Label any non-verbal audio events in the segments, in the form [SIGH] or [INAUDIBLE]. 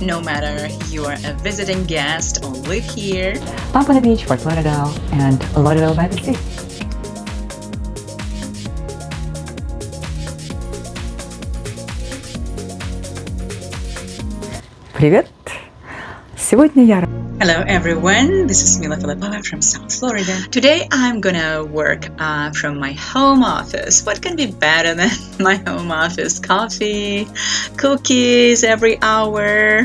No matter you are a visiting guest or live here, Pompano Beach, Fort Lauderdale, and Lauderdale by the Sea. Привет! Сегодня я Hello everyone, this is Mila Filipova from South Florida. Today I'm gonna work uh, from my home office. What can be better than [LAUGHS] my home office? Coffee, cookies every hour. [LAUGHS]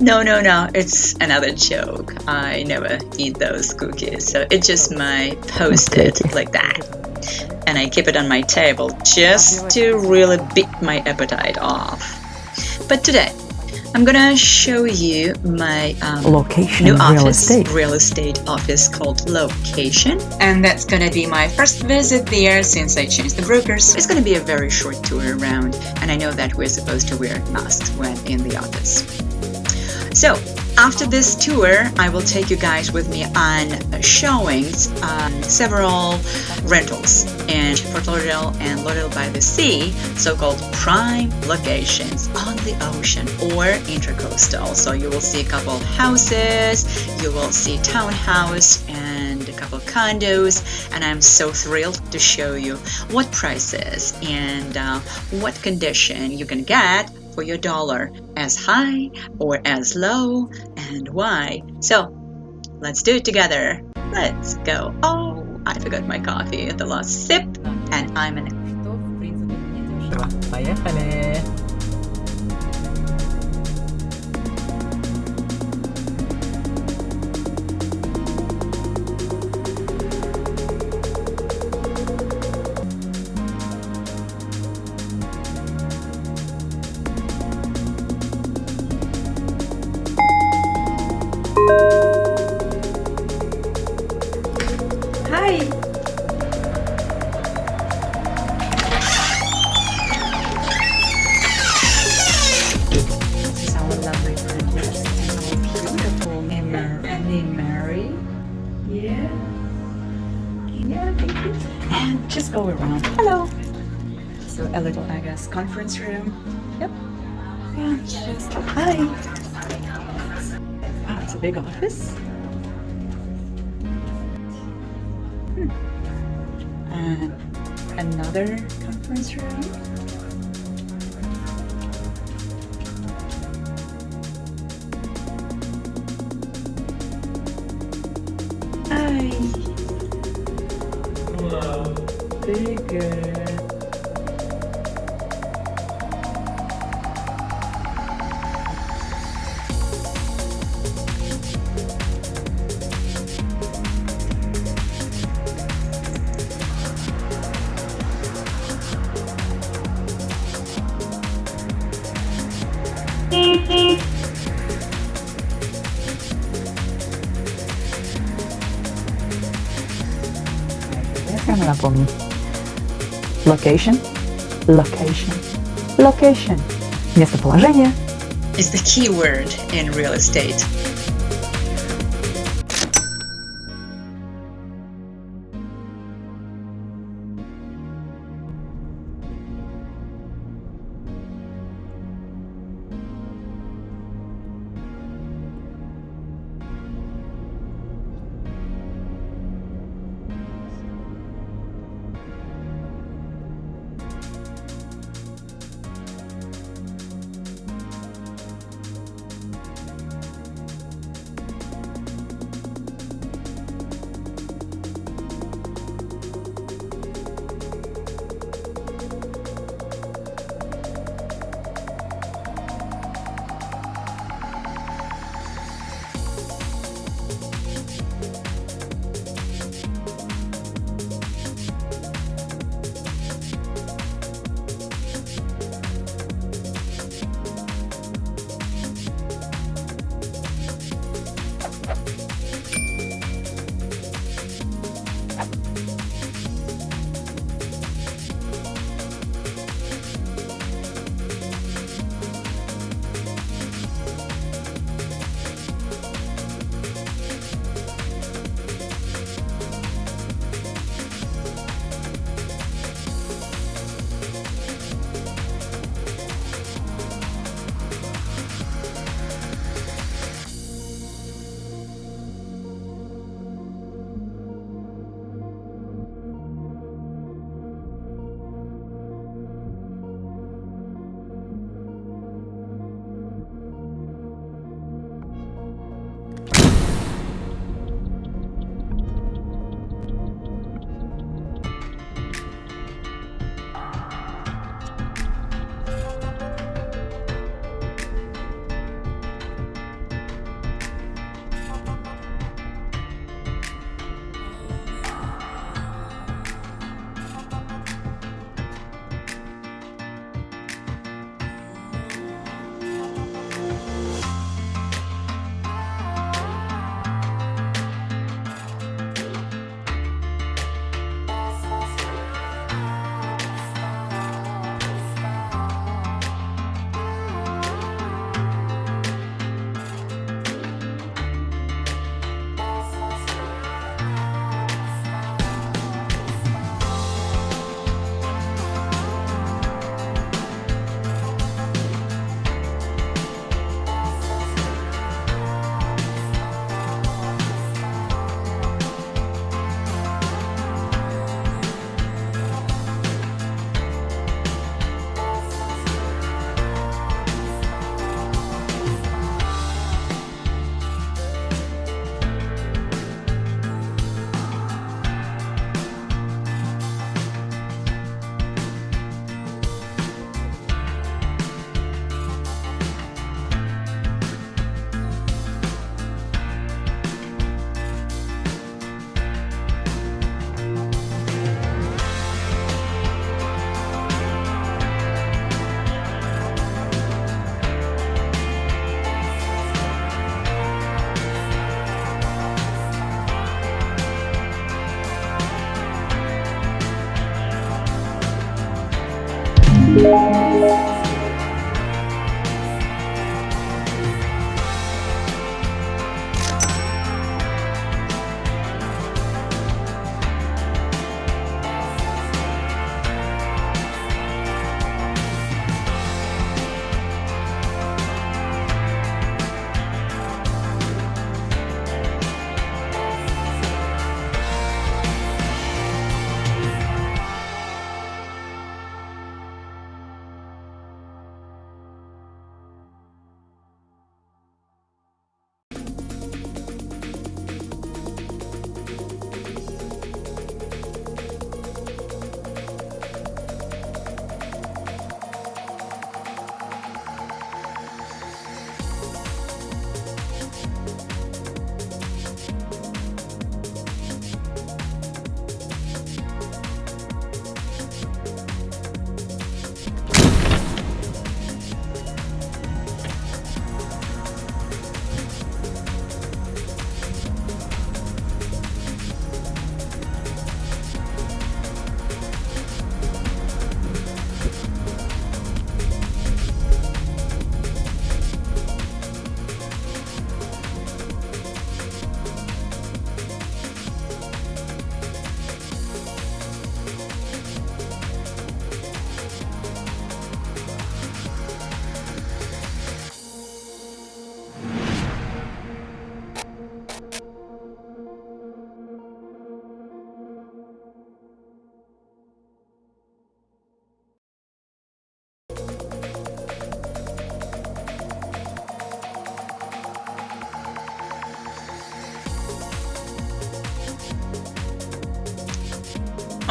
no, no, no, it's another joke. I never eat those cookies, so it's just my post-it like that. And I keep it on my table just to really beat my appetite off. But today, I'm gonna show you my um, location new real office, estate. real estate office called Location, and that's gonna be my first visit there since I changed the brokers. It's gonna be a very short tour around, and I know that we're supposed to wear masks when in the office. So after this tour, I will take you guys with me on showings on several rentals in Fort Lauderdale and Lauderdale by the Sea, so-called prime locations on the ocean or intracoastal. So you will see a couple of houses, you will see townhouse and a couple of condos, and I'm so thrilled to show you what prices and uh, what condition you can get for your dollar as high or as low and why. So let's do it together. Let's go. Oh, I forgot my coffee at the last sip and I'm in Что, в принципе, не дешево. Поехали! Hi! This is our lovely princess and uh, our beautiful Mary. Yeah. Yeah, thank you. And just go around. Hello. So a little, I guess, conference room. Yep. Yeah. Just hi. Wow, it's a big office. And another conference room. Hi. Hello. Bigger. Прямо напомню. Location, location, location. Местоположение. It's the key word in real estate. Música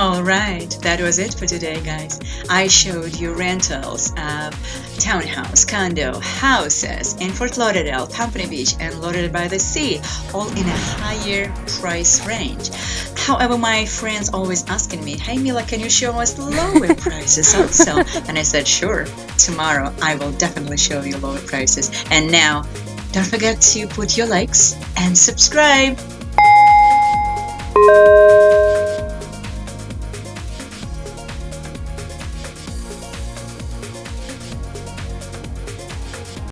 Alright, that was it for today guys. I showed you rentals of townhouse, condo, houses in Fort Lauderdale, Pompano Beach and Lauderdale by the Sea, all in a higher price range. However, my friends always asking me, hey Mila, can you show us lower [LAUGHS] prices also? And I said, sure, tomorrow I will definitely show you lower prices. And now, don't forget to put your likes and subscribe.